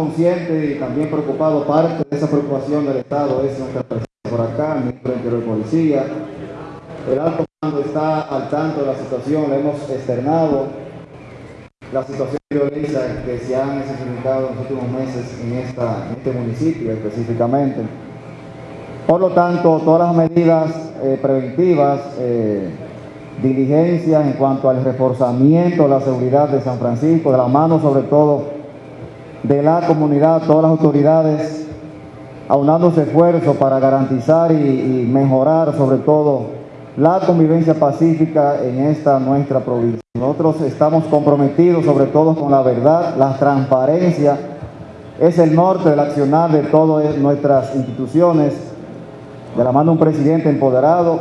conscientes y también preocupados, parte de esa preocupación del Estado es nuestra presencia por acá, de de Policía. El alto mando está al tanto de la situación, le hemos externado la situación de que se han experimentado en los últimos meses en, esta, en este municipio específicamente. Por lo tanto, todas las medidas eh, preventivas, eh, diligencias en cuanto al reforzamiento de la seguridad de San Francisco, de la mano sobre todo de la comunidad, todas las autoridades aunándose esfuerzos para garantizar y, y mejorar sobre todo la convivencia pacífica en esta nuestra provincia. Nosotros estamos comprometidos sobre todo con la verdad, la transparencia, es el norte del accionar de todas nuestras instituciones, de la mano de un presidente empoderado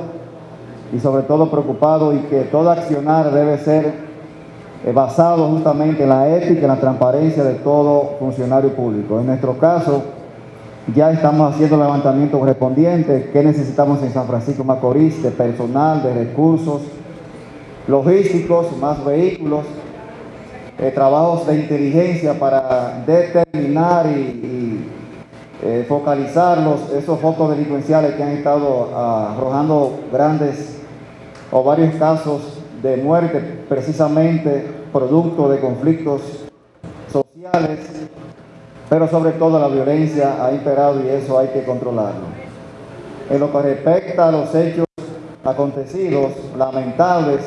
y sobre todo preocupado y que todo accionar debe ser basado justamente en la ética y la transparencia de todo funcionario público. En nuestro caso, ya estamos haciendo el levantamiento correspondiente, qué necesitamos en San Francisco Macorís, de personal, de recursos logísticos, más vehículos, eh, trabajos de inteligencia para determinar y, eh, focalizar los, esos focos delincuenciales que han estado arrojando grandes o varios casos de muerte precisamente producto de conflictos sociales pero sobre todo la violencia ha imperado y eso hay que controlarlo. En lo que respecta a los hechos acontecidos, lamentables,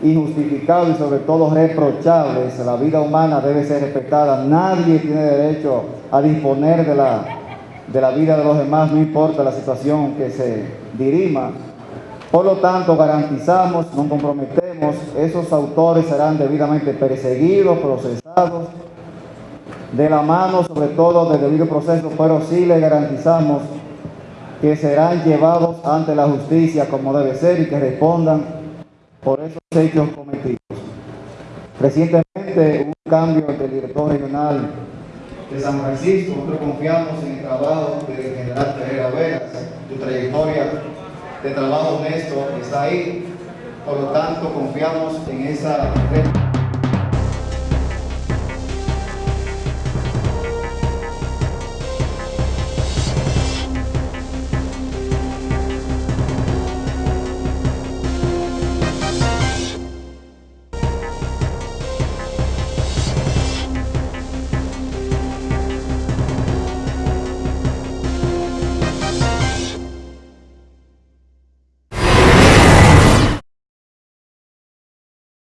injustificados y sobre todo reprochables, la vida humana debe ser respetada. Nadie tiene derecho a disponer de la, de la vida de los demás, no importa la situación que se dirima. Por lo tanto, garantizamos, nos comprometemos, esos autores serán debidamente perseguidos, procesados, de la mano sobre todo del debido proceso, pero sí le garantizamos que serán llevados ante la justicia como debe ser y que respondan por esos hechos cometidos. Recientemente hubo un cambio del director regional de San Francisco, nosotros confiamos en el trabajo del general trayectoria de trabajo honesto está ahí, por lo tanto confiamos en esa...